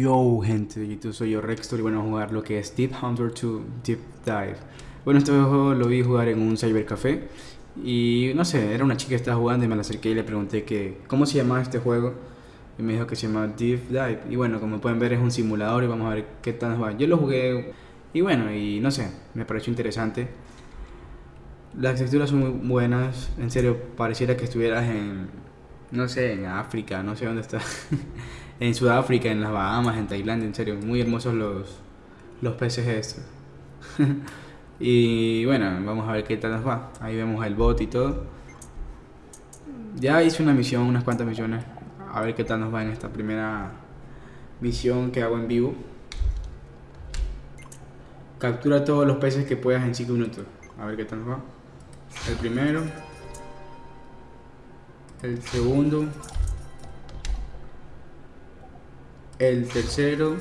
Yo gente, YouTube soy yo Rextor y bueno a jugar lo que es Deep Hunter 2 Deep Dive. Bueno este juego lo vi jugar en un cybercafé y no sé, era una chica que estaba jugando y me la acerqué y le pregunté que cómo se llamaba este juego y me dijo que se llama Deep Dive. Y bueno como pueden ver es un simulador y vamos a ver qué tal va. Yo lo jugué y bueno y no sé, me pareció interesante Las texturas son muy buenas, en serio pareciera que estuvieras en, no sé, en África, no sé dónde está en Sudáfrica, en las Bahamas, en Tailandia, en serio, muy hermosos los, los peces estos. y bueno, vamos a ver qué tal nos va. Ahí vemos el bot y todo. Ya hice una misión, unas cuantas misiones. A ver qué tal nos va en esta primera misión que hago en vivo. Captura todos los peces que puedas en 5 minutos. A ver qué tal nos va. El primero. El segundo. El tercero.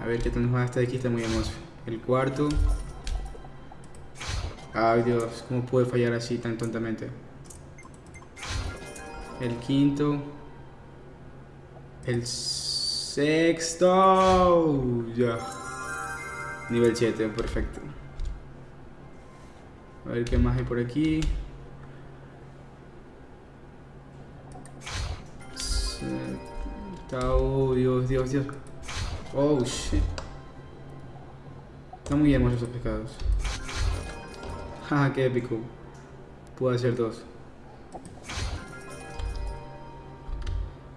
A ver qué tal nos va. Este de aquí está muy hermoso. El cuarto. Ay Dios, ¿cómo puede fallar así tan tontamente? El quinto. El sexto. Ya. Nivel 7, perfecto. A ver qué más hay por aquí. Oh, Dios, Dios, Dios. Oh, shit. Están muy hermosos esos pescados. Jaja, qué épico. Puedo hacer dos.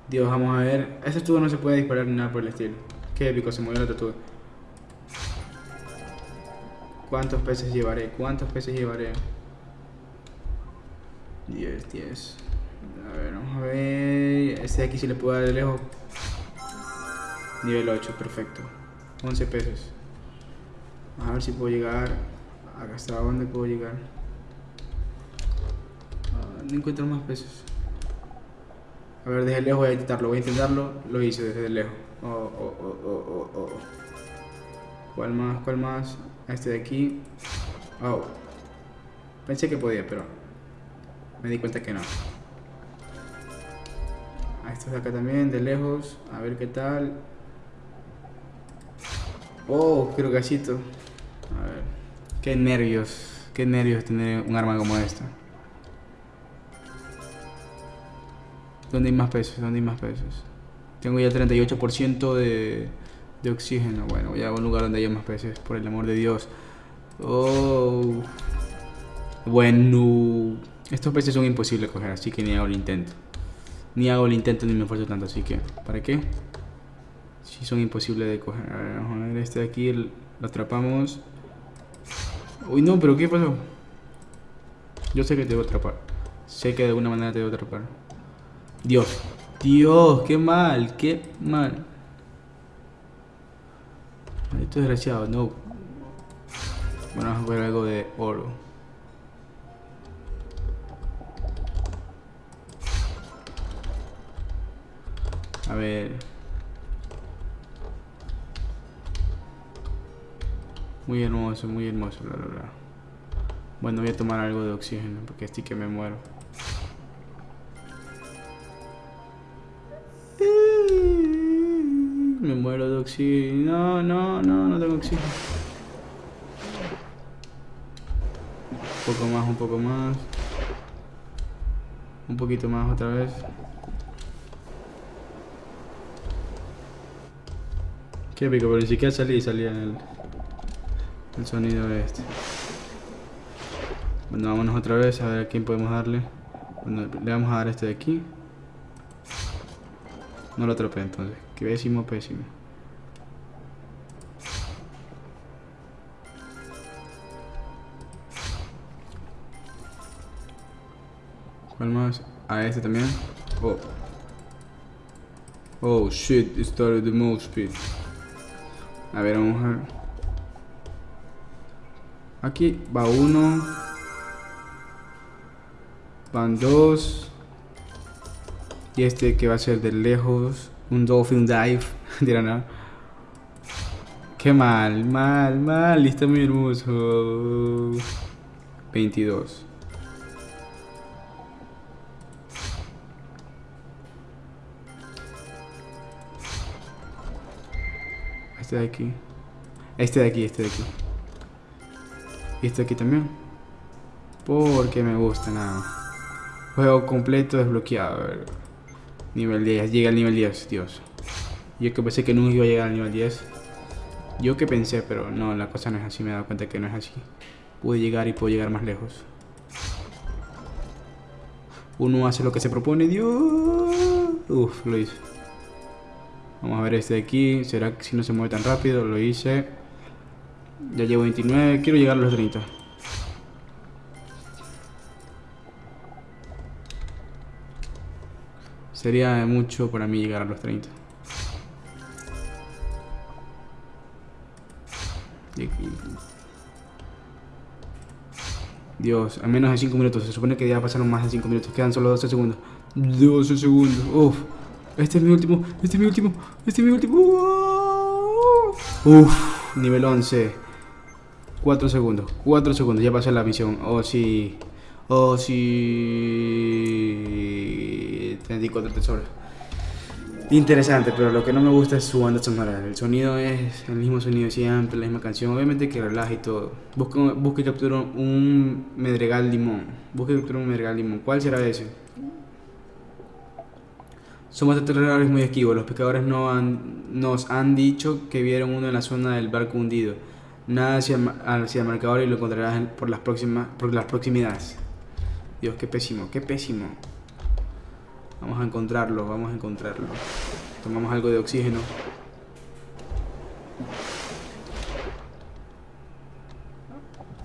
Dios, vamos a ver. Ese tubo no se puede disparar ni nada por el estilo. Qué épico, se mueve la tortuga. ¿Cuántos peces llevaré? ¿Cuántos peces llevaré? 10, 10. A ver, vamos a ver. Este de aquí si le puedo dar de lejos. Nivel 8, perfecto. 11 pesos. A ver si puedo llegar. Acá hasta dónde puedo llegar. Ah, no encuentro más pesos. A ver, desde lejos voy a intentarlo. Voy a intentarlo. Lo hice desde lejos. Oh, oh, oh, oh, oh, oh. ¿Cuál más? ¿Cuál más? Este de aquí. Oh. Pensé que podía, pero me di cuenta que no. A estos de acá también, de lejos. A ver qué tal. Oh, quiero gallito. A ver. Qué nervios. Qué nervios tener un arma como esta. ¿Dónde hay más pesos? ¿Dónde hay más pesos? Tengo ya 38% de, de oxígeno. Bueno, voy a un lugar donde haya más peces, por el amor de Dios. Oh. Bueno. Estos peces son imposibles de coger, así que ni hago el intento. Ni hago el intento ni me esfuerzo tanto, así que... ¿Para qué? Si son imposibles de coger. A ver, vamos a ver este de aquí, lo atrapamos. Uy, no, pero ¿qué pasó? Yo sé que te voy a atrapar. Sé que de alguna manera te voy atrapar. Dios. Dios, qué mal, qué mal. Esto es desgraciado, no. Bueno, vamos a ver algo de oro. A ver. Muy hermoso, muy hermoso, la verdad. Bueno, voy a tomar algo de oxígeno porque estoy que me muero. Oxígeno. No, no, no, no tengo oxígeno. Un poco más, un poco más. Un poquito más otra vez. Qué pico, pero ni siquiera salí salía el, el sonido este. Bueno, vámonos otra vez a ver a quién podemos darle. Bueno, le vamos a dar este de aquí. No lo atrapé entonces. Que pésimo, pésimo. ¿Cuál más? A este también. Oh. Oh shit, it started the most speed. A ver, vamos a. Aquí va uno. Van dos. Y este que va a ser de lejos. Un Dolphin Dive. Dirán, ¿no? Qué mal, mal, mal. Está muy hermoso. 22. Este de aquí. Este de aquí, este de aquí. Y este de aquí también. Porque me gusta nada. Juego completo desbloqueado. Nivel 10. Llega al nivel 10, Dios. Yo que pensé que nunca iba a llegar al nivel 10. Yo que pensé, pero no, la cosa no es así. Me he dado cuenta que no es así. Pude llegar y puedo llegar más lejos. Uno hace lo que se propone. Dios. Uf, lo hice. Vamos a ver este de aquí. ¿Será que si no se mueve tan rápido? Lo hice. Ya llevo 29. Quiero llegar a los 30. Sería mucho para mí llegar a los 30. Dios, a menos de 5 minutos. Se supone que ya pasaron más de 5 minutos. Quedan solo 12 segundos. 12 segundos. Uf. Este es mi último. Este es mi último. Este es mi último. Uf. Nivel 11. 4 segundos. 4 segundos. Ya pasé la misión. Oh, sí. Oh, sí. 34 tesoros. Interesante, pero lo que no me gusta es su banda sonora. El sonido es el mismo sonido siempre, la misma canción. Obviamente que relaja y todo. Busca, busca y captura un medregal limón. Busca y captura un medregal limón. ¿Cuál será ese? Somos aterradores muy esquivos. Los pescadores no han, nos han dicho que vieron uno en la zona del barco hundido. Nada hacia, hacia el marcador y lo encontrarás por las, próximas, por las proximidades. Dios, qué pésimo, qué pésimo. Vamos a encontrarlo, vamos a encontrarlo. Tomamos algo de oxígeno.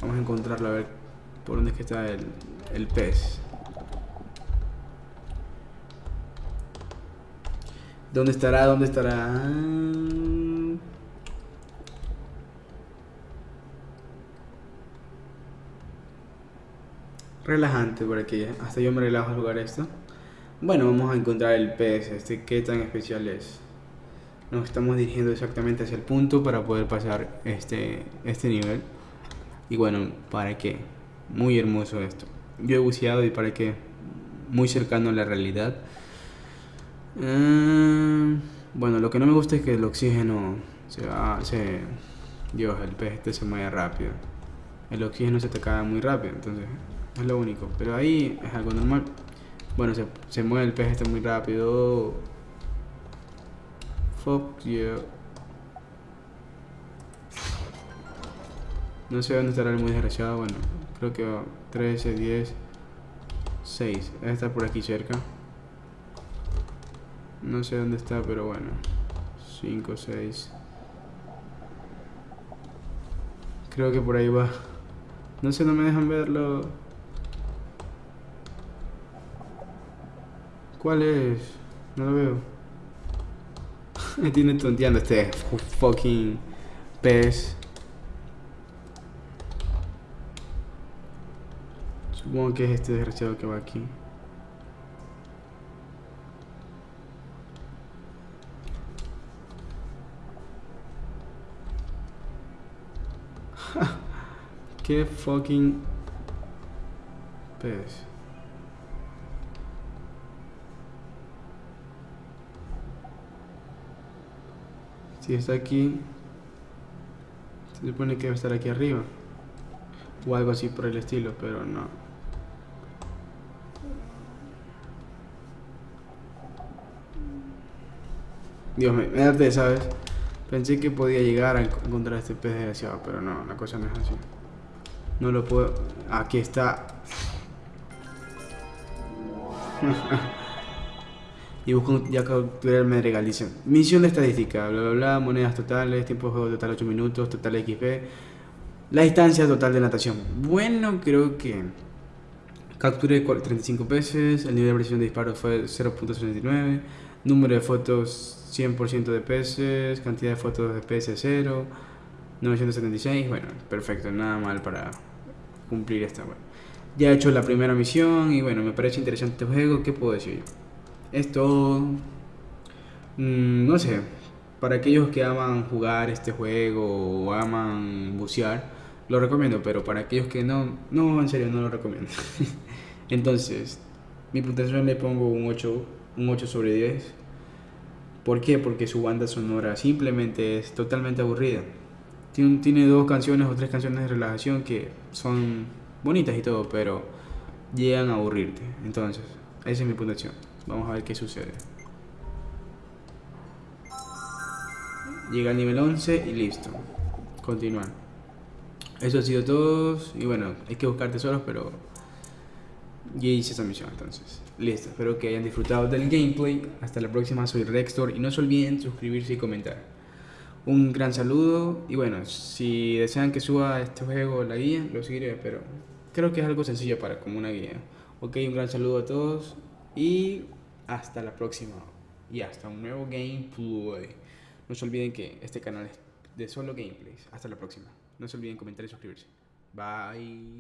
Vamos a encontrarlo, a ver por dónde es que está el, el pez. ¿Dónde estará? ¿Dónde estará? Relajante por aquí, ¿eh? hasta yo me relajo al jugar esto. Bueno, vamos a encontrar el pez, este qué tan especial es. Nos estamos dirigiendo exactamente hacia el punto para poder pasar este, este nivel. Y bueno, ¿para qué? Muy hermoso esto. Yo he buceado y para qué? Muy cercano a la realidad. Uh, bueno, lo que no me gusta es que el oxígeno se va, se... Dios, el pez este se mueve rápido. El oxígeno se te cae muy rápido, entonces es lo único. Pero ahí es algo normal. Bueno, se, mueve el pez este muy rápido. Fuck yeah. No sé dónde estará el muy desgraciado. Bueno, creo que 13, 10, 6. Debe estar por aquí cerca. No sé dónde está, pero bueno. 5, 6. Creo que por ahí va. No sé, no me dejan verlo. ¿Cuál es? No lo veo. Me tiene tonteando este fucking pez. Supongo que es este desgraciado que va aquí. Qué fucking pez. Si está aquí, se supone que debe estar aquí arriba. O algo así por el estilo, pero no. Dios me, me ¿sabes? Pensé que podía llegar a encontrar este pez desgraciado, pero no, la cosa no es así. No lo puedo... Aquí está. y busco ya capturarme regalicen. Misión de estadística, bla bla bla, monedas totales, tiempo de juego total 8 minutos, total XP, la distancia total de natación. Bueno, creo que capturé 35 peces, el nivel de precisión de disparo fue 0.69, número de fotos 100% de peces, cantidad de fotos de peces 0, 976, bueno, perfecto, nada mal para cumplir esta. Bueno. Ya he hecho la primera misión y bueno, me parece interesante este juego, ¿qué puedo decir? Esto, mm, no sé, para aquellos que aman jugar este juego o aman bucear, lo recomiendo, pero para aquellos que no, no, en serio, no lo recomiendo. Entonces, mi puntuación le pongo un 8, un 8 sobre 10. ¿Por qué? Porque su banda sonora simplemente es totalmente aburrida. Tiene, tiene dos canciones o tres canciones de relajación que son bonitas y todo, pero llegan a aburrirte. Entonces, esa es mi puntuación. Vamos a ver qué sucede. Llega al nivel 11 y listo. Continuar. Eso ha sido todo. Y bueno, hay que buscar tesoros, pero ya hice esa misión entonces. Listo, espero que hayan disfrutado del gameplay. Hasta la próxima, soy Rextor y no se olviden suscribirse y comentar. Un gran saludo y bueno, si desean que suba este juego la guía, lo seguiré, pero creo que es algo sencillo para como una guía. Ok, un gran saludo a todos y hasta la próxima y hasta un nuevo gameplay. No se olviden que este canal es de solo gameplays. Hasta la próxima. No se olviden comentar y suscribirse. Bye.